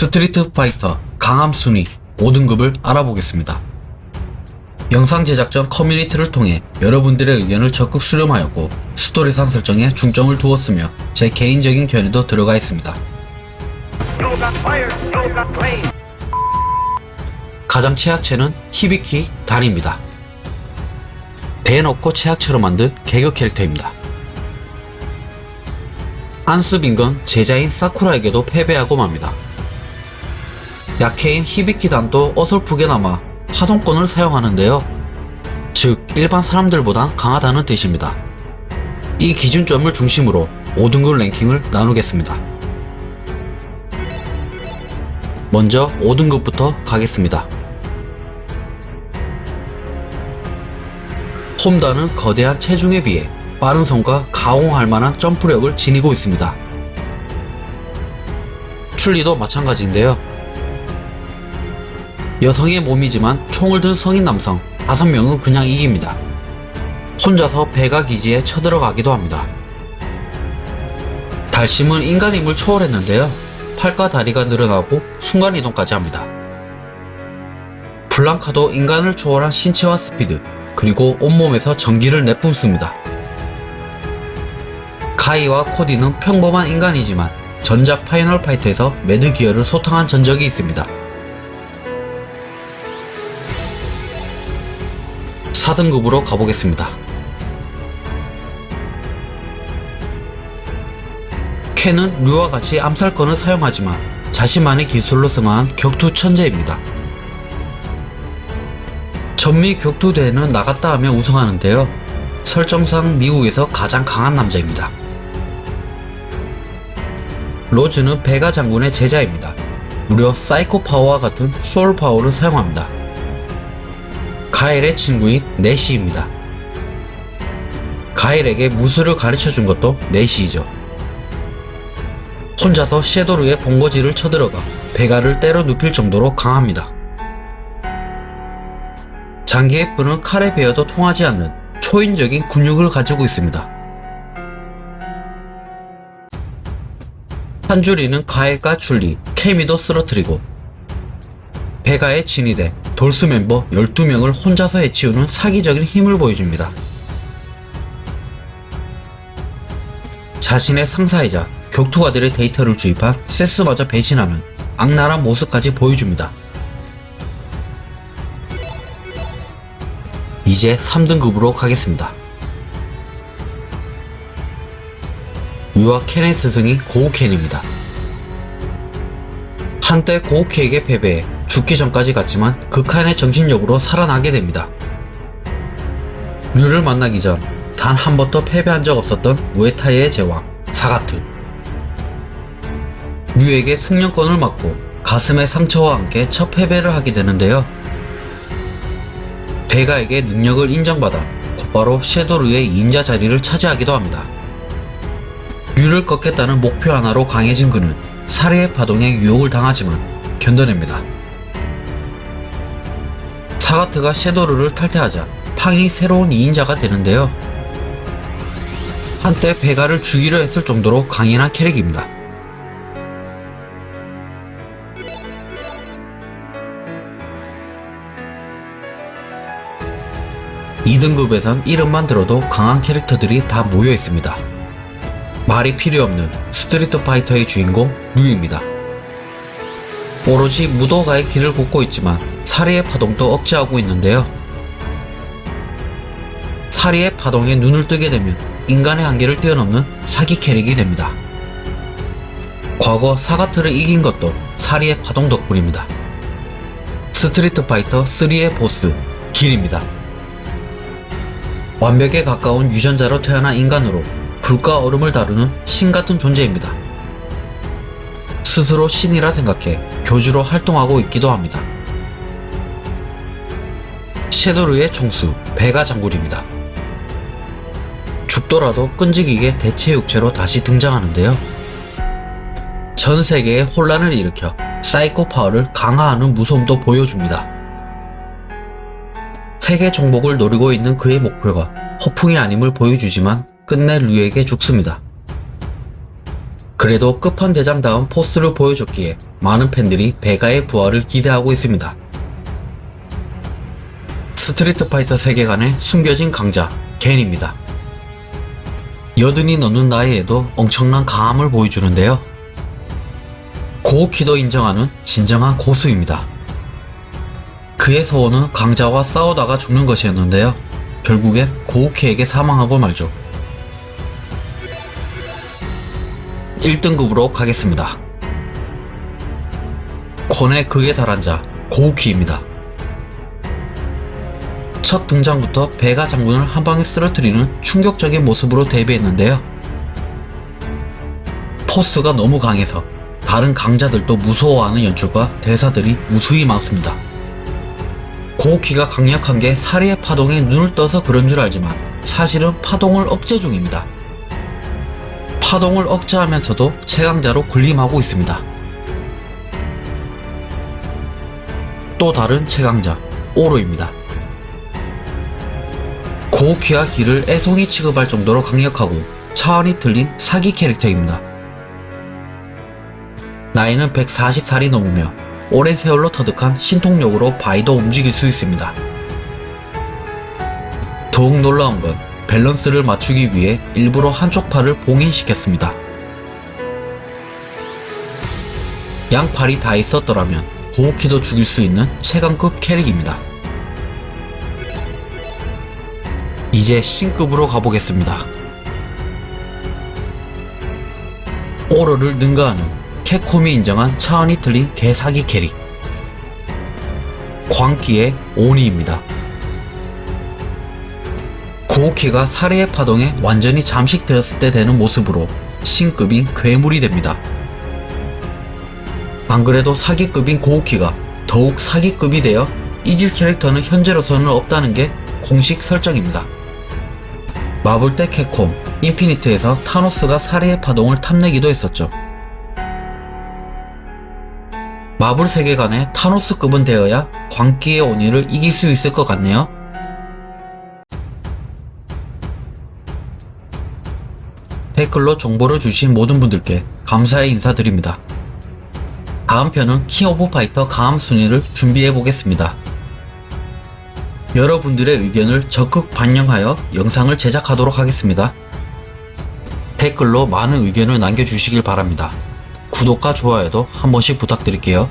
스트리트 파이터 강함 순위 5등급을 알아보겠습니다. 영상 제작 전 커뮤니티를 통해 여러분들의 의견을 적극 수렴하였고 스토리상 설정에 중점을 두었으며 제 개인적인 견해도 들어가 있습니다. 가장 최약체는 히비키 단입니다. 대놓고 최약체로 만든 개그 캐릭터입니다. 안습인 건 제자인 사쿠라에게도 패배하고 맙니다. 약해인 히비키 단도 어설프게나마 파동권을 사용하는데요. 즉 일반 사람들보단 강하다는 뜻입니다. 이 기준점을 중심으로 5등급 랭킹을 나누겠습니다. 먼저 5등급부터 가겠습니다. 홈다는 거대한 체중에 비해 빠른 손과 가공할 만한 점프력을 지니고 있습니다. 출리도 마찬가지인데요. 여성의 몸이지만 총을 든 성인 남성 5명은 그냥 이깁니다. 혼자서 배가 기지에 쳐들어가기도 합니다. 달심은 인간임을 초월했는데요. 팔과 다리가 늘어나고 순간이동까지 합니다. 블랑카도 인간을 초월한 신체와 스피드, 그리고 온몸에서 전기를 내뿜습니다. 가이와 코디는 평범한 인간이지만 전작 파이널 파이터에서 매드 기어를 소탕한 전적이 있습니다. 4등급으로 가보겠습니다. 켄은 류와 같이 암살권을 사용하지만 자신만의 기술로 승화한 격투 천재입니다. 전미 격투 대회는 나갔다 하면 우승하는데요. 설정상 미국에서 가장 강한 남자입니다. 로즈는 베가 장군의 제자입니다. 무려 사이코 파워와 같은 소울 파워를 사용합니다. 가일의 친구인 내시입니다. 가일에게 무술을 가르쳐 준 것도 내시이죠. 혼자서 섀도르의 본거지를 쳐들어가 베가를 때려 눕힐 정도로 강합니다. 장기의 뿔은 칼에 베어도 통하지 않는 초인적인 근육을 가지고 있습니다. 한줄이는 과일과 줄리, 케미도 쓰러뜨리고 베가의 진이대 돌스 멤버 12명을 혼자서 해치우는 사기적인 힘을 보여줍니다. 자신의 상사이자 격투가들의 데이터를 주입한 세스마저 배신하는 악랄한 모습까지 보여줍니다. 이제 3등급으로 가겠습니다. 유아 켄의 스승이 고우켄입니다. 한때 고우켄에게 패배해 죽기 전까지 갔지만 극한의 정신력으로 살아나게 됩니다. 류를 만나기 전 단 한 번도 패배한 적 없었던 무에타이의 제왕 사가트 류에게 승려권을 맞고 가슴의 상처와 함께 첫 패배를 하게 되는데요. 베가에게 능력을 인정받아 곧바로 섀도르의 2인자 자리를 차지하기도 합니다. 류를 꺾겠다는 목표 하나로 강해진 그는 살해의 파동에 유혹을 당하지만 견뎌냅니다. 사가트가 섀도르를 탈퇴하자 팡이 새로운 2인자가 되는데요. 한때 베가를 죽이려 했을 정도로 강인한 캐릭입니다. 이등급에선 이름만 들어도 강한 캐릭터들이 다 모여 있습니다. 말이 필요 없는 스트리트 파이터의 주인공 류입니다. 오로지 무도가의 길을 걷고 있지만 살의의 파동도 억제하고 있는데요. 살의의 파동에 눈을 뜨게 되면 인간의 한계를 뛰어넘는 사기 캐릭이 됩니다. 과거 사가트를 이긴 것도 살의의 파동 덕분입니다. 스트리트 파이터 3의 보스 길입니다. 완벽에 가까운 유전자로 태어난 인간으로 불과 얼음을 다루는 신 같은 존재입니다. 스스로 신이라 생각해 교주로 활동하고 있기도 합니다. 섀도르의 총수 베가 장군입니다. 죽더라도 끈질기게 대체 육체로 다시 등장하는데요. 전 세계에 혼란을 일으켜 사이코 파워를 강화하는 무서움도 보여줍니다. 세계 정복을 노리고 있는 그의 목표가 허풍이 아님을 보여주지만 끝내 류에게 죽습니다. 그래도 끝판대장다운 포스를 보여줬기에 많은 팬들이 베가의 부활을 기대하고 있습니다. 스트리트 파이터 세계관의 숨겨진 강자 겐입니다. 여든이 넘는 나이에도 엄청난 강함을 보여주는데요. 고우키도 인정하는 진정한 고수입니다. 그의 소원은 강자와 싸우다가 죽는 것이었는데요. 결국엔 고우키에게 사망하고 말죠. 1등급으로 가겠습니다. 권의 극에 달한 자 고우키입니다. 첫 등장부터 베가 장군을 한 방에 쓰러뜨리는 충격적인 모습으로 데뷔했는데요. 포스가 너무 강해서 다른 강자들도 무서워하는 연출과 대사들이 무수히 많습니다. 고우키가 강력한 게 사리의 파동에 눈을 떠서 그런 줄 알지만 사실은 파동을 억제 중입니다. 파동을 억제하면서도 최강자로 군림하고 있습니다. 또 다른 최강자 오로입니다. 고우키와 기를 애송이 취급할 정도로 강력하고 차원이 틀린 사기 캐릭터입니다. 나이는 140살이 넘으며 오랜 세월로 터득한 신통력으로 바이도 움직일 수 있습니다. 더욱 놀라운 건 밸런스를 맞추기 위해 일부러 한쪽 팔을 봉인시켰습니다. 양팔이 다 있었더라면 고우키도 죽일 수 있는 최강급 캐릭입니다. 이제 신급으로 가보겠습니다. 오로를 능가하는 캡콤이 인정한 차원이 틀린 개사기 캐릭 광기의 오니입니다. 고우키가 사례의 파동에 완전히 잠식되었을 때 되는 모습으로 신급인 괴물이 됩니다. 안 그래도 사기급인 고우키가 더욱 사기급이 되어 이길 캐릭터는 현재로서는 없다는 게 공식 설정입니다. 마블 때 캡콤, 인피니트에서 타노스가 사례의 파동을 탐내기도 했었죠. 마블 세계관에 타노스급은 되어야 광기의 오니를 이길 수 있을 것 같네요. 댓글로 정보를 주신 모든 분들께 감사의 인사드립니다. 다음 편은 킹 오브 파이터 강함 순위를 준비해 보겠습니다. 여러분들의 의견을 적극 반영하여 영상을 제작하도록 하겠습니다. 댓글로 많은 의견을 남겨주시길 바랍니다. 구독과 좋아요도 한 번씩 부탁드릴게요.